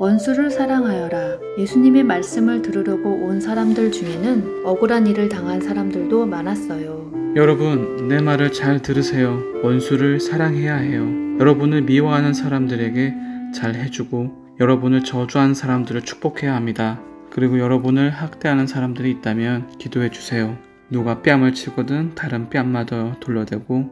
원수를 사랑하여라. 예수님의 말씀을 들으려고 온 사람들 중에는 억울한 일을 당한 사람들도 많았어요. 여러분, 내 말을 잘 들으세요. 원수를 사랑해야 해요. 여러분을 미워하는 사람들에게 잘 해주고, 여러분을 저주한 사람들을 축복해야 합니다. 그리고 여러분을 학대하는 사람들이 있다면 기도해 주세요. 누가 뺨을 치거든 다른 뺨마저 돌려대고,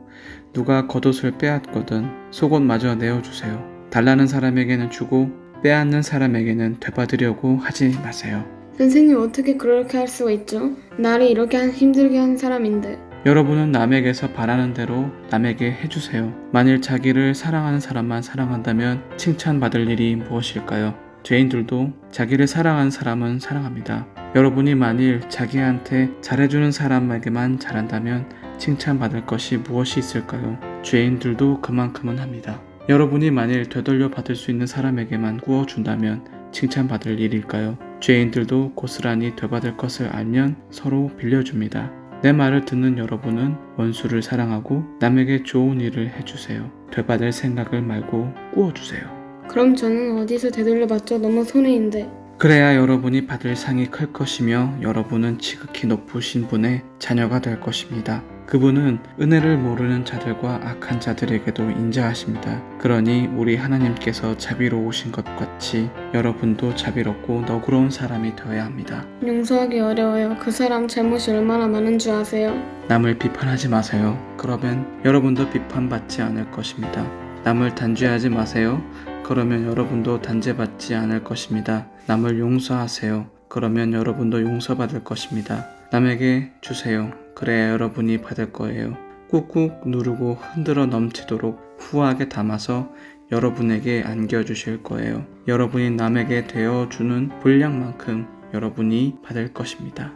누가 겉옷을 빼앗거든 속옷마저 내어주세요. 달라는 사람에게는 주고, 빼앗는 사람에게는 되받으려고 하지 마세요. 선생님 어떻게 그렇게 할 수가 있죠? 나를 이렇게 한- 힘들게 한 사람인데 여러분은 남에게서 바라는 대로 남에게 해주세요. 만일 자기를 사랑하는 사람만 사랑한다면 칭찬받을 일이 무엇일까요? 죄인들도 자기를 사랑하는 사람은 사랑합니다. 여러분이 만일 자기한테 잘해주는 사람에게만 잘한다면 칭찬받을 것이 무엇이 있을까요? 죄인들도 그만큼은 합니다. 여러분이 만일 되돌려 받을 수 있는 사람에게만 구워준다면 칭찬받을 일일까요? 죄인들도 고스란히 되받을 것을 알면 서로 빌려줍니다. 내 말을 듣는 여러분은 원수를 사랑하고 남에게 좋은 일을 해주세요. 되받을 생각을 말고 꾸어주세요. 그럼 저는 어디서 되돌려봤자 너무 손해인데 그래야 여러분이 받을 상이 클 것이며 여러분은 지극히 높으신 분의 자녀가 될 것입니다. 그분은 은혜를 모르는 자들과 악한 자들에게도 인자하십니다. 그러니 우리 하나님께서 자비로우신 것 같이 여러분도 자비롭고 너그러운 사람이 되어야 합니다. 용서하기 어려워요. 그 사람 잘못이 얼마나 많은 줄 아세요? 남을 비판하지 마세요. 그러면 여러분도 비판받지 않을 것입니다. 남을 단죄하지 마세요. 그러면 여러분도 단죄받지 않을 것입니다. 남을 용서하세요. 그러면 여러분도 용서받을 것입니다. 남에게 주세요. 그래야 여러분이 받을 거예요. 꾹꾹 누르고 흔들어 넘치도록 후하게 담아서 여러분에게 안겨주실 거예요. 여러분이 남에게 되어주는 분량만큼 여러분이 받을 것입니다.